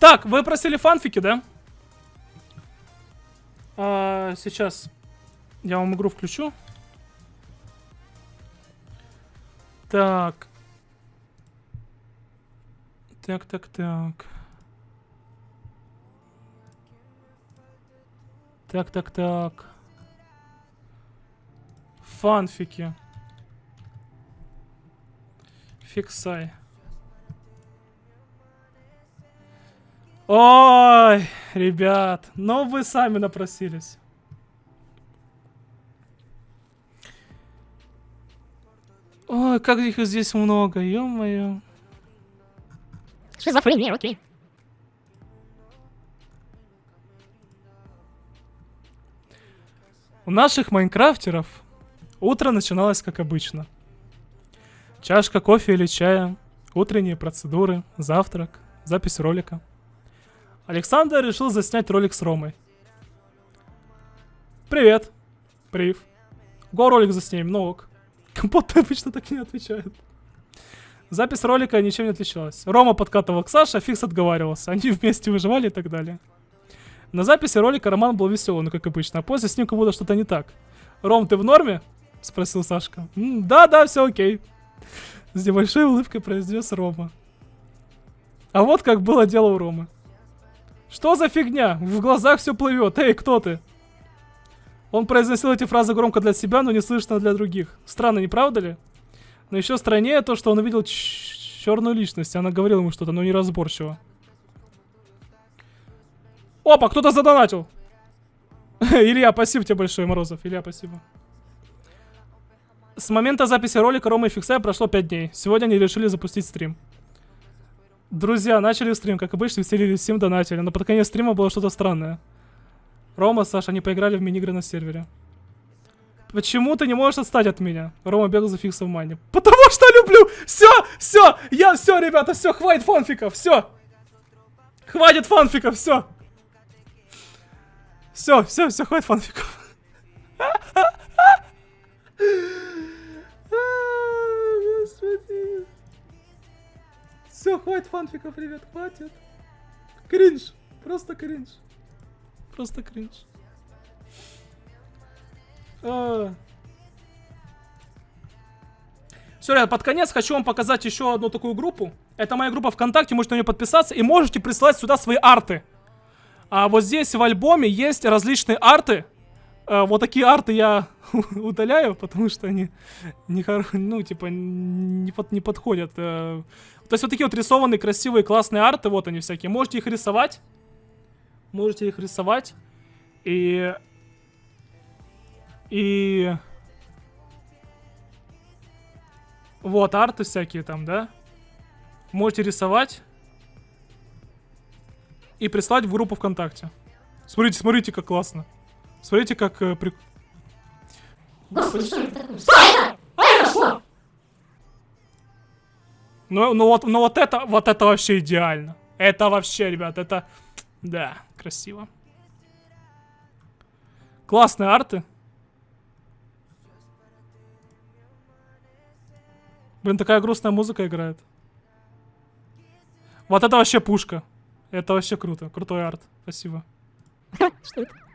Так, вы просили фанфики, да? А, сейчас я вам игру включу. Так. Так, так, так. Так, так, так. Фанфики. Фиксай. Ой, ребят, но вы сами напросились. Ой, как их здесь много, ё-моё. Шизофрения, окей. У наших майнкрафтеров утро начиналось как обычно. Чашка кофе или чая, утренние процедуры, завтрак, запись ролика. Александр решил заснять ролик с Ромой. Привет. Прив. Го ролик заснимем, ну ок. Компот обычно так не отвечает. Запись ролика ничем не отличалась. Рома подкатывал к Саше, а Фикс отговаривался. Они вместе выживали и так далее. На записи ролика Роман был веселый, ну как обычно, а после с ним как будто что-то не так. «Ром, ты в норме?» — спросил Сашка. «Да-да, все окей». С небольшой улыбкой произнес Рома. А вот как было дело у Ромы. Что за фигня? В глазах все плывет. Эй, кто ты? Он произносил эти фразы громко для себя, но не слышно для других. Странно, не правда ли? Но еще страннее то, что он увидел черную личность. Она говорила ему что-то, но неразборчиво. Опа, кто-то задонатил. Илья, спасибо тебе большое, Морозов. Илья, спасибо. С момента записи ролика Рома и Фиксая прошло 5 дней. Сегодня они решили запустить стрим. Друзья, начали стрим, как обычно, веселились, всем донатили, но под конец стрима было что-то странное. Рома, Саша, они поиграли в мини-игры на сервере. Почему ты не можешь отстать от меня? Рома бегал за фиксом в. Потому что люблю! Все, все, я все, ребята, все, хватит фанфиков, все. Хватит фанфиков, все. Все, все, все, хватит фанфиков. хватит фанфиков, ребят, хватит. Кринж, просто кринж. Просто кринж. А... Все, ребят, под конец хочу вам показать еще одну такую группу. Это моя группа ВКонтакте, можете на нее подписаться и можете присылать сюда свои арты. А вот здесь в альбоме есть различные арты. А, вот такие арты я удаляю, потому что они не, ну, типа, не, под, не подходят. А, то есть вот такие вот рисованные, красивые, классные арты, вот они всякие. Можете их рисовать. Можете их рисовать. И... И... Вот, арты всякие там, да? Можете рисовать и прислать в группу ВКонтакте. Смотрите, смотрите, как классно. Смотрите, как э, при... Господи, что это такое? Что это? А это что? Ну, ну вот, ну вот это, вот это вообще идеально. Это вообще, ребят, это... Да, красиво. Классные арты. Блин, такая грустная музыка играет. Вот это вообще пушка. Это вообще круто. Крутой арт. Спасибо. Что это?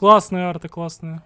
Классные арты, классные.